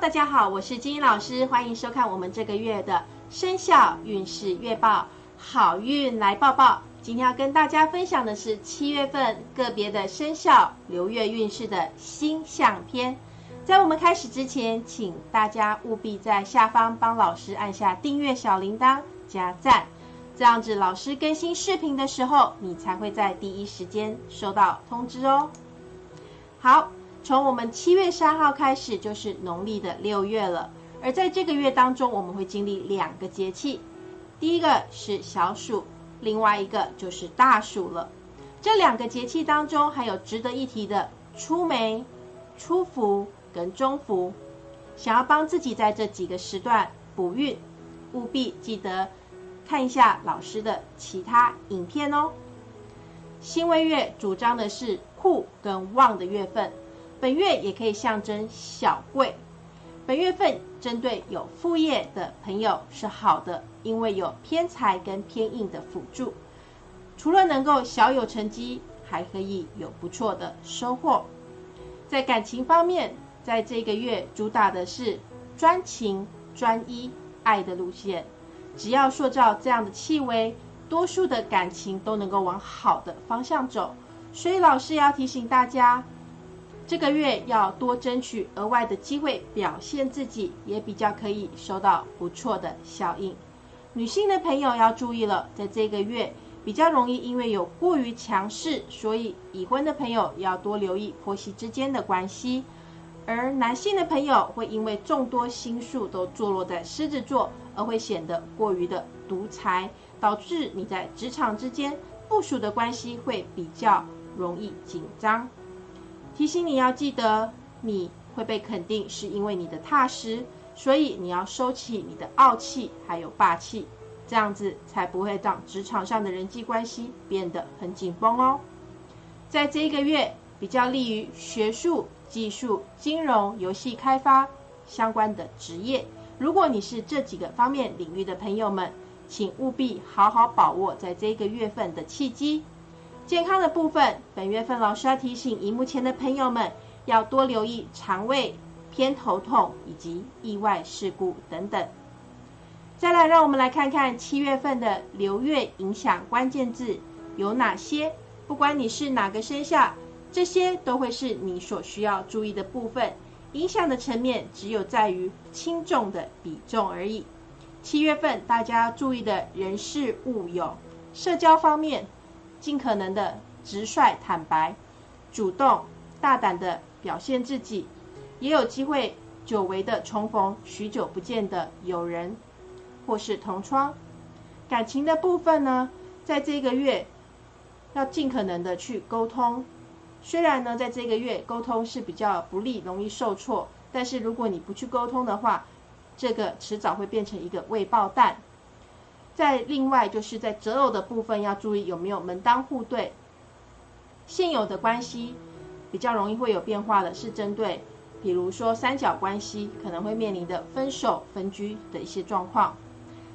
大家好，我是金英老师，欢迎收看我们这个月的生肖运势月报，好运来报报。今天要跟大家分享的是七月份个别的生肖流月运势的星象篇。在我们开始之前，请大家务必在下方帮老师按下订阅小铃铛加赞，这样子老师更新视频的时候，你才会在第一时间收到通知哦。好。从我们七月三号开始，就是农历的六月了。而在这个月当中，我们会经历两个节气，第一个是小暑，另外一个就是大暑了。这两个节气当中，还有值得一提的出梅、出伏跟中伏。想要帮自己在这几个时段补运，务必记得看一下老师的其他影片哦。辛未月主张的是库跟旺的月份。本月也可以象征小贵。本月份针对有副业的朋友是好的，因为有偏财跟偏印的辅助，除了能够小有成绩，还可以有不错的收获。在感情方面，在这个月主打的是专情、专一、爱的路线。只要塑造这样的气味，多数的感情都能够往好的方向走。所以老师要提醒大家。这个月要多争取额外的机会表现自己，也比较可以收到不错的效应。女性的朋友要注意了，在这个月比较容易因为有过于强势，所以已婚的朋友要多留意婆媳之间的关系。而男性的朋友会因为众多星宿都坐落在狮子座，而会显得过于的独裁，导致你在职场之间部署的关系会比较容易紧张。提醒你要记得，你会被肯定是因为你的踏实，所以你要收起你的傲气还有霸气，这样子才不会让职场上的人际关系变得很紧绷哦。在这一个月，比较利于学术、技术、金融、游戏开发相关的职业。如果你是这几个方面领域的朋友们，请务必好好把握在这个月份的契机。健康的部分，本月份老师要提醒荧幕前的朋友们，要多留意肠胃偏头痛以及意外事故等等。再来，让我们来看看七月份的流月影响关键字有哪些。不管你是哪个生肖，这些都会是你所需要注意的部分。影响的层面只有在于轻重的比重而已。七月份大家注意的人事物有社交方面。尽可能的直率、坦白、主动、大胆的表现自己，也有机会久违的重逢许久不见的友人或是同窗。感情的部分呢，在这个月要尽可能的去沟通。虽然呢，在这个月沟通是比较不利、容易受挫，但是如果你不去沟通的话，这个迟早会变成一个未爆弹。在另外就是在择偶的部分要注意有没有门当户对，现有的关系比较容易会有变化的，是针对比如说三角关系可能会面临的分手分居的一些状况，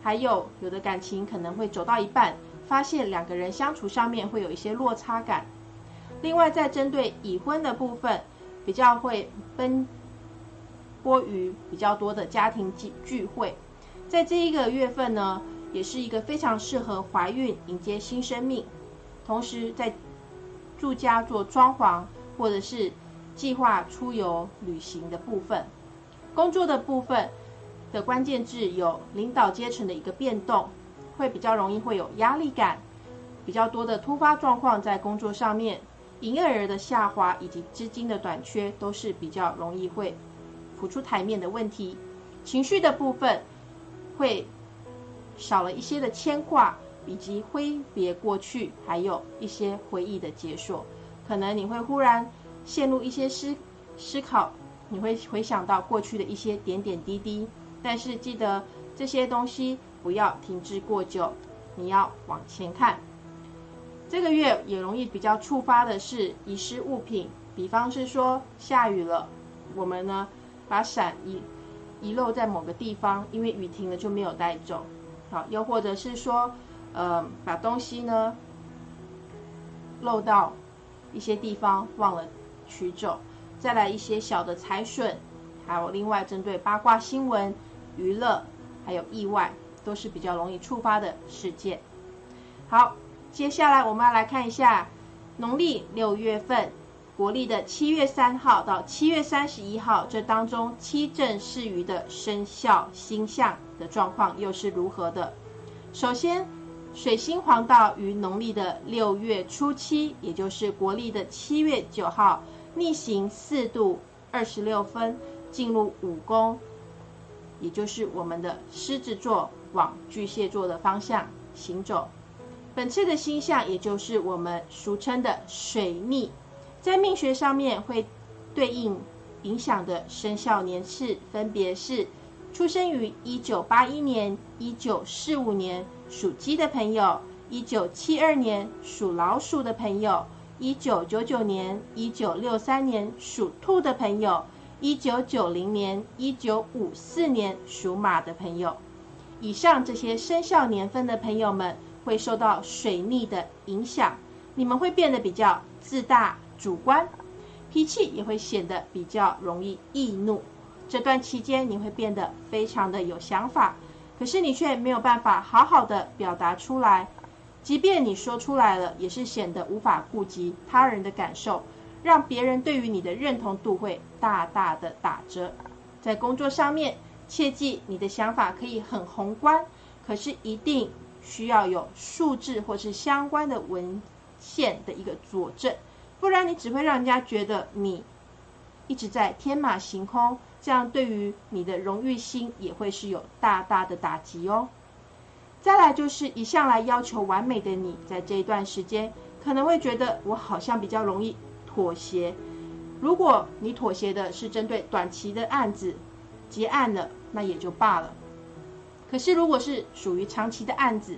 还有有的感情可能会走到一半，发现两个人相处上面会有一些落差感。另外在针对已婚的部分，比较会奔波于比较多的家庭聚聚会，在这一个月份呢。也是一个非常适合怀孕迎接新生命，同时在住家做装潢或者是计划出游旅行的部分，工作的部分的关键字有领导阶层的一个变动，会比较容易会有压力感，比较多的突发状况在工作上面，营业额的下滑以及资金的短缺都是比较容易会浮出台面的问题，情绪的部分会。少了一些的牵挂，以及挥别过去，还有一些回忆的解锁，可能你会忽然陷入一些思思考，你会回想到过去的一些点点滴滴，但是记得这些东西不要停滞过久，你要往前看。这个月也容易比较触发的是遗失物品，比方是说下雨了，我们呢把伞遗遗漏在某个地方，因为雨停了就没有带走。好，又或者是说，呃，把东西呢漏到一些地方忘了取走，再来一些小的财损，还有另外针对八卦新闻、娱乐，还有意外，都是比较容易触发的事件。好，接下来我们要来看一下农历六月份。国历的七月三号到七月三十一号，这当中七正四余的生肖星象的状况又是如何的？首先，水星黄道于农历的六月初七，也就是国历的七月九号，逆行四度二十六分，进入五宫，也就是我们的狮子座往巨蟹座的方向行走。本次的星象，也就是我们俗称的水逆。在命学上面会对应影响的生肖年次分别是：出生于一九八一年、一九四五年属鸡的朋友；一九七二年属老鼠的朋友；一九九九年、一九六三年属兔的朋友；一九九零年、一九五四年属马的朋友。以上这些生肖年份的朋友们会受到水逆的影响，你们会变得比较自大。主观脾气也会显得比较容易易怒，这段期间你会变得非常的有想法，可是你却没有办法好好的表达出来，即便你说出来了，也是显得无法顾及他人的感受，让别人对于你的认同度会大大的打折。在工作上面，切记你的想法可以很宏观，可是一定需要有数字或是相关的文献的一个佐证。不然你只会让人家觉得你一直在天马行空，这样对于你的荣誉心也会是有大大的打击哦。再来就是一向来要求完美的你，在这一段时间可能会觉得我好像比较容易妥协。如果你妥协的是针对短期的案子结案了，那也就罢了。可是如果是属于长期的案子，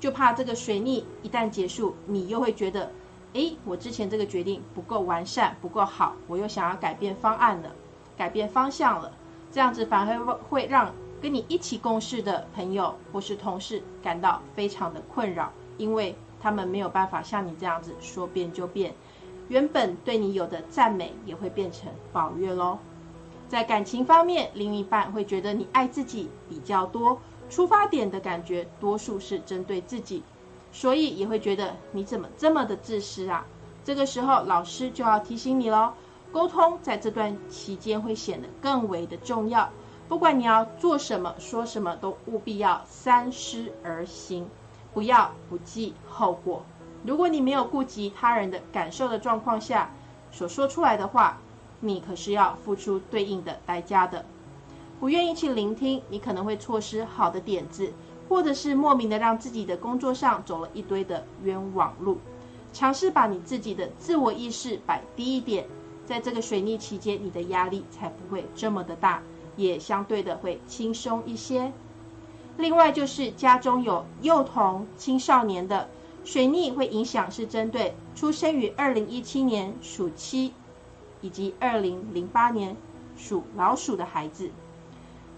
就怕这个水逆一旦结束，你又会觉得。诶，我之前这个决定不够完善，不够好，我又想要改变方案了，改变方向了，这样子反而会会让跟你一起共事的朋友或是同事感到非常的困扰，因为他们没有办法像你这样子说变就变，原本对你有的赞美也会变成抱怨喽。在感情方面，另一半会觉得你爱自己比较多，出发点的感觉多数是针对自己。所以也会觉得你怎么这么的自私啊？这个时候老师就要提醒你喽，沟通在这段期间会显得更为的重要。不管你要做什么、说什么，都务必要三思而行，不要不计后果。如果你没有顾及他人的感受的状况下所说出来的话，你可是要付出对应的代价的。不愿意去聆听，你可能会错失好的点子。或者是莫名的让自己的工作上走了一堆的冤枉路，尝试把你自己的自我意识摆低一点，在这个水逆期间，你的压力才不会这么的大，也相对的会轻松一些。另外就是家中有幼童、青少年的水逆会影响，是针对出生于二零一七年属鸡以及二零零八年属老鼠的孩子。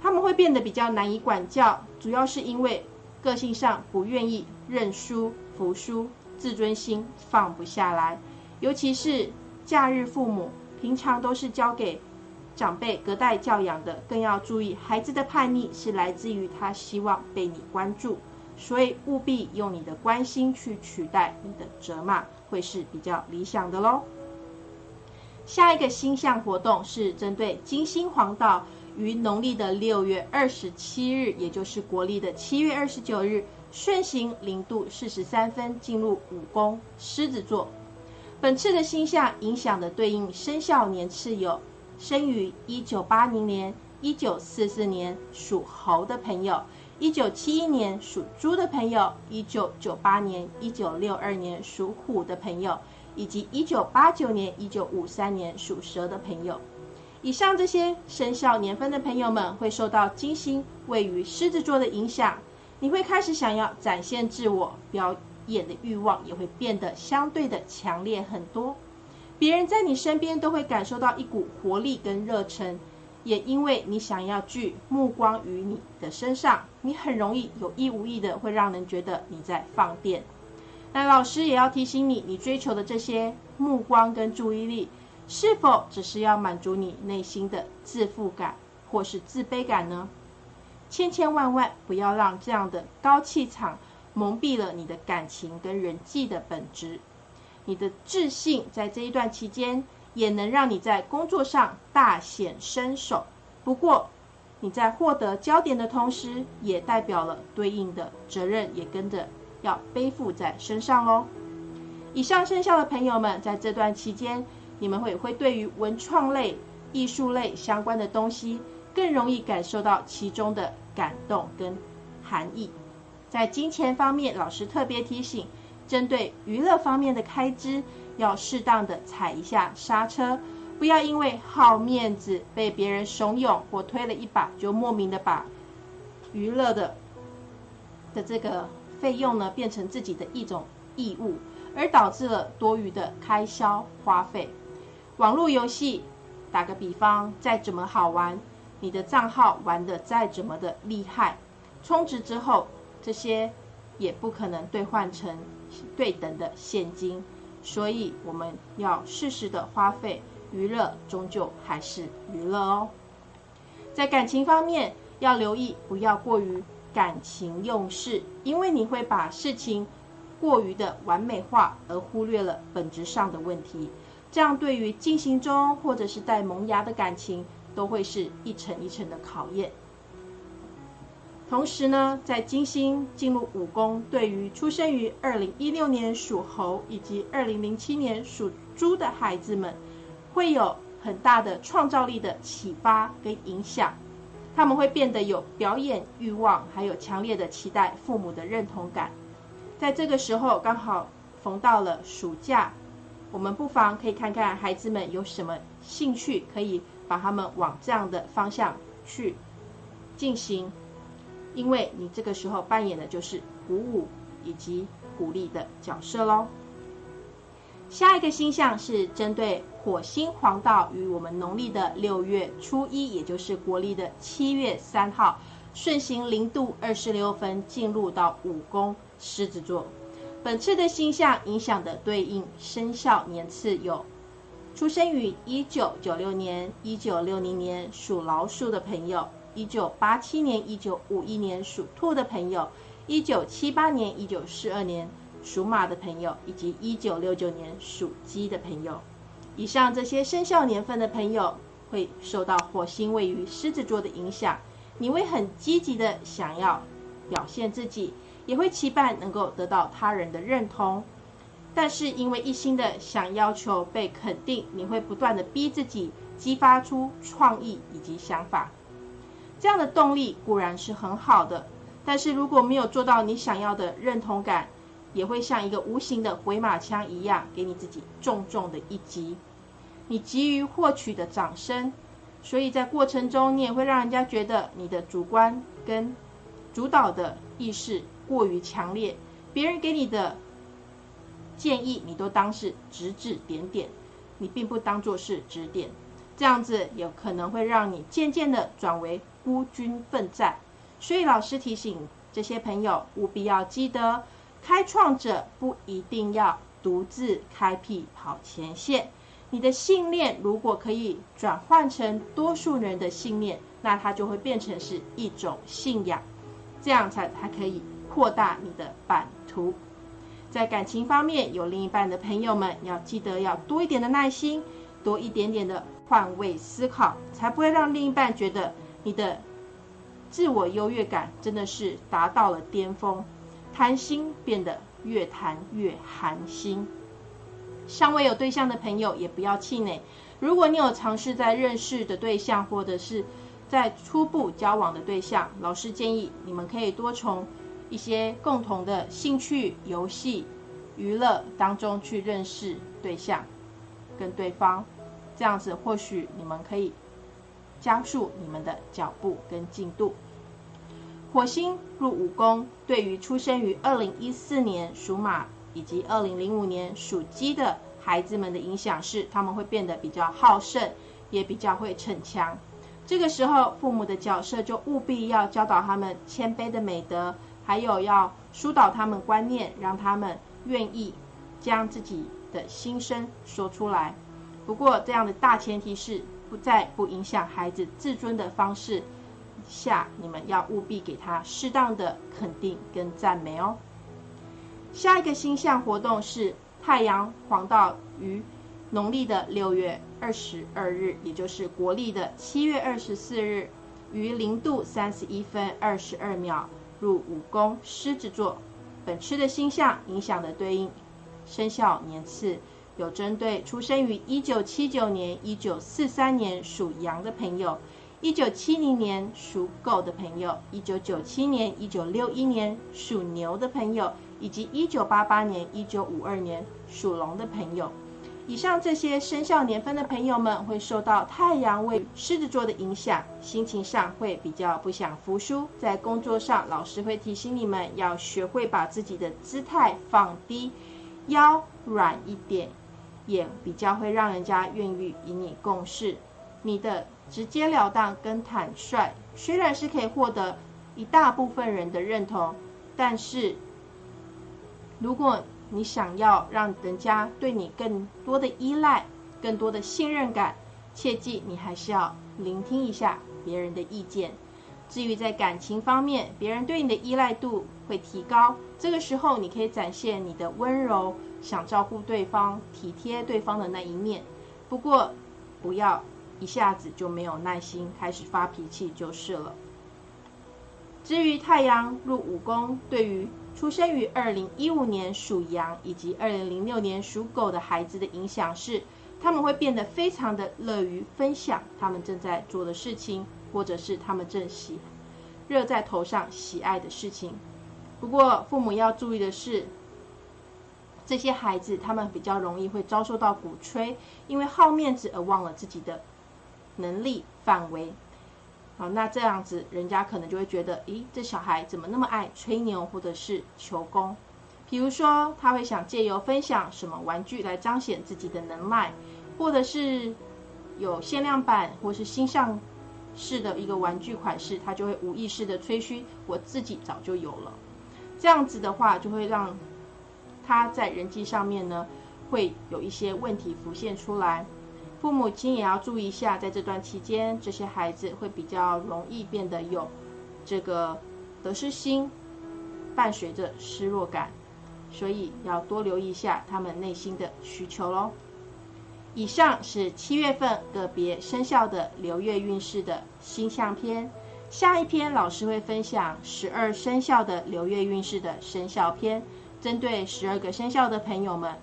他们会变得比较难以管教，主要是因为个性上不愿意认输、服输，自尊心放不下来。尤其是假日父母，平常都是交给长辈隔代教养的，更要注意孩子的叛逆是来自于他希望被你关注，所以务必用你的关心去取代你的责骂，会是比较理想的喽。下一个星象活动是针对金星黄道。于农历的六月二十七日，也就是国历的七月二十九日，顺行零度四十三分进入五宫狮子座。本次的星象影响的对应生肖年次有：生于一九八零年、一九四四年属猴的朋友；一九七一年属猪的朋友；一九九八年、一九六二年属虎的朋友；以及一九八九年、一九五三年属蛇的朋友。以上这些生肖年份的朋友们会受到金星位于狮子座的影响，你会开始想要展现自我表演的欲望也会变得相对的强烈很多。别人在你身边都会感受到一股活力跟热忱，也因为你想要聚目光于你的身上，你很容易有意无意的会让人觉得你在放电。那老师也要提醒你，你追求的这些目光跟注意力。是否只是要满足你内心的自负感或是自卑感呢？千千万万不要让这样的高气场蒙蔽了你的感情跟人际的本质。你的自信在这一段期间也能让你在工作上大显身手。不过，你在获得焦点的同时，也代表了对应的责任，也跟着要背负在身上喽。以上生肖的朋友们，在这段期间，你们会会对于文创类、艺术类相关的东西，更容易感受到其中的感动跟含义。在金钱方面，老师特别提醒。针对娱乐方面的开支，要适当的踩一下刹车，不要因为好面子被别人怂恿或推了一把，就莫名的把娱乐的的这个费用呢变成自己的一种义务，而导致了多余的开销花费。网络游戏，打个比方，再怎么好玩，你的账号玩的再怎么的厉害，充值之后，这些也不可能兑换成。对等的现金，所以我们要适时的花费，娱乐终究还是娱乐哦。在感情方面，要留意不要过于感情用事，因为你会把事情过于的完美化，而忽略了本质上的问题。这样对于进行中或者是带萌芽的感情，都会是一层一层的考验。同时呢，在金星进入五宫，对于出生于二零一六年属猴以及二零零七年属猪的孩子们，会有很大的创造力的启发跟影响。他们会变得有表演欲望，还有强烈的期待父母的认同感。在这个时候，刚好逢到了暑假，我们不妨可以看看孩子们有什么兴趣，可以把他们往这样的方向去进行。因为你这个时候扮演的就是鼓舞以及鼓励的角色喽。下一个星象是针对火星黄道与我们农历的六月初一，也就是国历的七月三号，顺行零度二十六分进入到五宫狮子座。本次的星象影响的对应生肖年次有：出生于一九九六年、一九六零年属老鼠的朋友。一九八七年、一九五一年属兔的朋友，一九七八年、一九四二年属马的朋友，以及一九六九年属鸡的朋友，以上这些生肖年份的朋友，会受到火星位于狮子座的影响。你会很积极的想要表现自己，也会期盼能够得到他人的认同。但是因为一心的想要求被肯定，你会不断的逼自己，激发出创意以及想法。这样的动力固然是很好的，但是如果没有做到你想要的认同感，也会像一个无形的回马枪一样，给你自己重重的一击。你急于获取的掌声，所以在过程中你也会让人家觉得你的主观跟主导的意识过于强烈，别人给你的建议你都当是指指点点，你并不当做是指点，这样子有可能会让你渐渐的转为。孤军奋战，所以老师提醒这些朋友务必要记得，开创者不一定要独自开辟跑前线。你的信念如果可以转换成多数人的信念，那它就会变成是一种信仰，这样才才可以扩大你的版图。在感情方面，有另一半的朋友们要记得要多一点的耐心，多一点点的换位思考，才不会让另一半觉得。你的自我优越感真的是达到了巅峰，谈心变得越谈越寒心。尚未有对象的朋友也不要气馁，如果你有尝试在认识的对象，或者是在初步交往的对象，老师建议你们可以多从一些共同的兴趣、游戏、娱乐当中去认识对象跟对方，这样子或许你们可以。加速你们的脚步跟进度。火星入五宫，对于出生于二零一四年属马以及二零零五年属鸡的孩子们的影响是，他们会变得比较好胜，也比较会逞强。这个时候，父母的角色就务必要教导他们谦卑的美德，还有要疏导他们观念，让他们愿意将自己的心声说出来。不过这样的大前提是不在不影响孩子自尊的方式下，你们要务必给他适当的肯定跟赞美哦。下一个星象活动是太阳黄道于农历的六月二十二日，也就是国历的七月二十四日，于零度三十一分二十二秒入五宫狮子座。本次的星象影响的对应生肖年次，有针对出生于一九七九年、一九四三年属羊的朋友，一九七零年属狗的朋友，一九九七年、一九六一年属牛的朋友。以及一九八八年、一九五二年属龙的朋友，以上这些生肖年份的朋友们，会受到太阳为狮子座的影响，心情上会比较不想服输。在工作上，老师会提醒你们要学会把自己的姿态放低，腰软一点，也比较会让人家愿意与你共事。你的直截了当跟坦率，虽然是可以获得一大部分人的认同，但是。如果你想要让人家对你更多的依赖、更多的信任感，切记你还是要聆听一下别人的意见。至于在感情方面，别人对你的依赖度会提高，这个时候你可以展现你的温柔，想照顾对方、体贴对方的那一面。不过，不要一下子就没有耐心，开始发脾气就是了。至于太阳入五宫，对于出生于二零一五年属羊以及二零零六年属狗的孩子的影响是，他们会变得非常的乐于分享他们正在做的事情，或者是他们正喜热在头上喜爱的事情。不过父母要注意的是，这些孩子他们比较容易会遭受到鼓吹，因为好面子而忘了自己的能力范围。那这样子，人家可能就会觉得，咦，这小孩怎么那么爱吹牛或者是求功？比如说，他会想借由分享什么玩具来彰显自己的能耐，或者是有限量版或是新上市的一个玩具款式，他就会无意识的吹嘘我自己早就有了。这样子的话，就会让他在人际上面呢，会有一些问题浮现出来。父母亲也要注意一下，在这段期间，这些孩子会比较容易变得有这个得失心，伴随着失落感，所以要多留意一下他们内心的需求喽。以上是七月份个别生肖的流月运势的星象篇，下一篇老师会分享十二生肖的流月运势的生肖篇，针对十二个生肖的朋友们，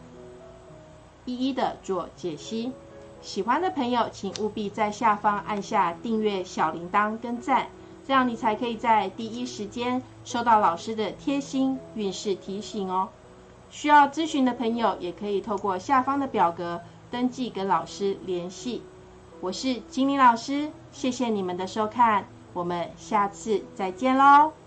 一一的做解析。喜欢的朋友，请务必在下方按下订阅、小铃铛跟赞，这样你才可以在第一时间收到老师的贴心运势提醒哦。需要咨询的朋友，也可以透过下方的表格登记跟老师联系。我是金玲老师，谢谢你们的收看，我们下次再见喽。